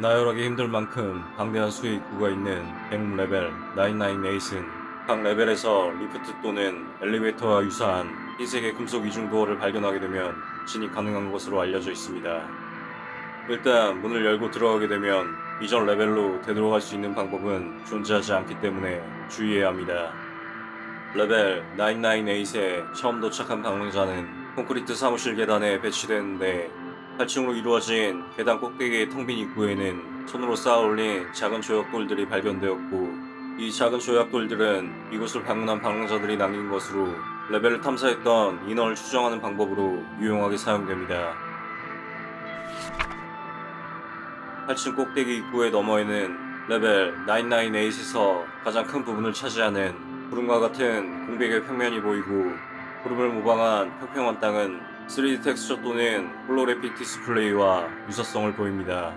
나열하기 힘들 만큼 방대한 수의 입구가 있는 100레벨 99에이스는 각 레벨에서 리프트 또는 엘리베이터와 유사한 흰색의 금속 이중도어를 발견하게 되면 진입 가능한 것으로 알려져 있습니다. 일단 문을 열고 들어가게 되면 이전 레벨로 되돌아갈 수 있는 방법은 존재하지 않기 때문에 주의해야 합니다. 레벨 998에 처음 도착한 방문자는 콘크리트 사무실 계단에 배치되는데 8층으로 이루어진 계단 꼭대기의 텅 빈 입구에는 손으로 쌓아 올린 작은 조약돌들이 발견되었고 이 작은 조약돌들은 이곳을 방문한 방문자들이 남긴 것으로 레벨을 탐사했던 인원을 추정하는 방법으로 유용하게 사용됩니다. 8층 꼭대기 입구의 너머에는 레벨 998에서 가장 큰 부분을 차지하는 구름과 같은 공백의 평면이 보이고 구름을 모방한 평평한 땅은 3D 텍스처 또는 holographic 디스플레이와 유사성을 보입니다.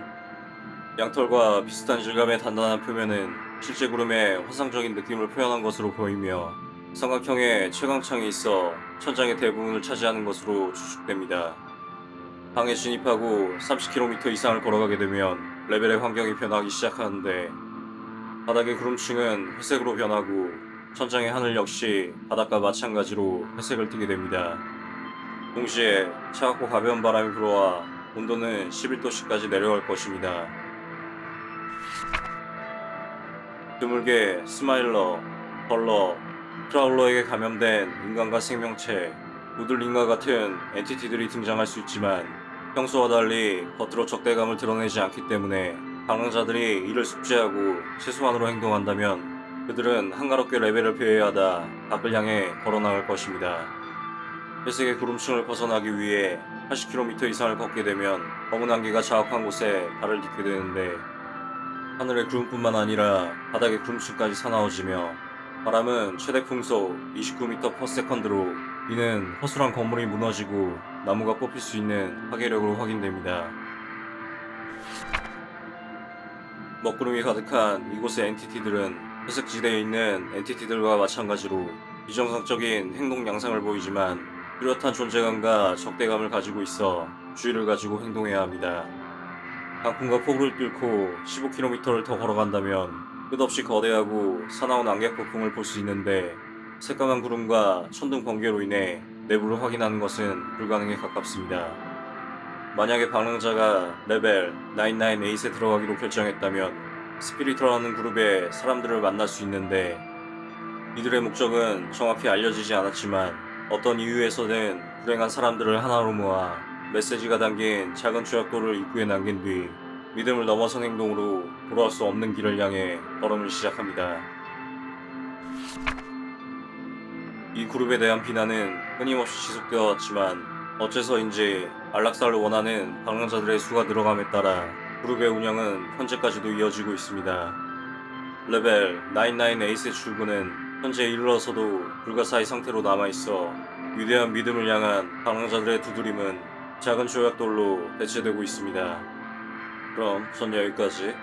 양털과 비슷한 질감의 단단한 표면은 실제 구름의 환상적인 느낌을 표현한 것으로 보이며 삼각형의 채광창이 있어 천장의 대부분을 차지하는 것으로 추측됩니다. 방에 진입하고 30km 이상을 걸어가게 되면 레벨의 환경이 변하기 시작하는데 바닥의 구름층은 회색으로 변하고 천장의 하늘 역시 바닥과 마찬가지로 회색을 띠게 됩니다. 동시에 차갑고 가벼운 바람이 불어와 온도는 11도씨까지 내려갈 것입니다. 드물게 Smiler, 벌러, Prowler에게 감염된 인간과 생명체, 우들링과 같은 entity들이 등장할 수 있지만 평소와 달리 겉으로 적대감을 드러내지 않기 때문에 방랑자들이 이를 숙지하고 최소한으로 행동한다면 그들은 한가롭게 레벨을 배회하다 밖을 향해 걸어나갈 것입니다. 회색의 구름층을 벗어나기 위해 80km 이상을 걷게 되면 검은 안개가 자욱한 곳에 발을 딛게 되는데 하늘의 구름뿐만 아니라 바닥의 구름층까지 사나워지며 바람은 최대 풍속 29m/s로 이는 허술한 건물이 무너지고 나무가 뽑힐 수 있는 파괴력으로 확인됩니다. 먹구름이 가득한 이곳의 엔티티들은 회색지대에 있는 엔티티들과 마찬가지로 비정상적인 행동 양상을 보이지만 뚜렷한 존재감과 적대감을 가지고 있어 주의를 가지고 행동해야 합니다. 강풍과 폭우를 뚫고 15km를 더 걸어간다면 끝없이 거대하고 사나운 안개폭풍을 볼 수 있는데 새까만 구름과 천둥 번개로 인해 내부를 확인하는 것은 불가능에 가깝습니다. 만약에 방랑자가 레벨 99에이스에 들어가기로 결정했다면 스피리터라는 그룹의 사람들을 만날 수 있는데 이들의 목적은 정확히 알려지지 않았지만 어떤 이유에서든 불행한 사람들을 하나로 모아 메시지가 담긴 작은 조약돌을 입구에 남긴 뒤 믿음을 넘어선 행동으로 돌아올 수 없는 길을 향해 걸음을 시작합니다. 이 그룹에 대한 비난은 끊임없이 지속되어 왔지만 어째서인지 안락사를 원하는 방랑자들의 수가 늘어감에 따라 그룹의 운영은 현재까지도 이어지고 있습니다. 레벨 99에이스의 출구는 현재 이르러서도 불가사의 상태로 남아있어 위대한 믿음을 향한 방랑자들의 두드림은 작은 조약돌로 대체되고 있습니다. 그럼 전 여기까지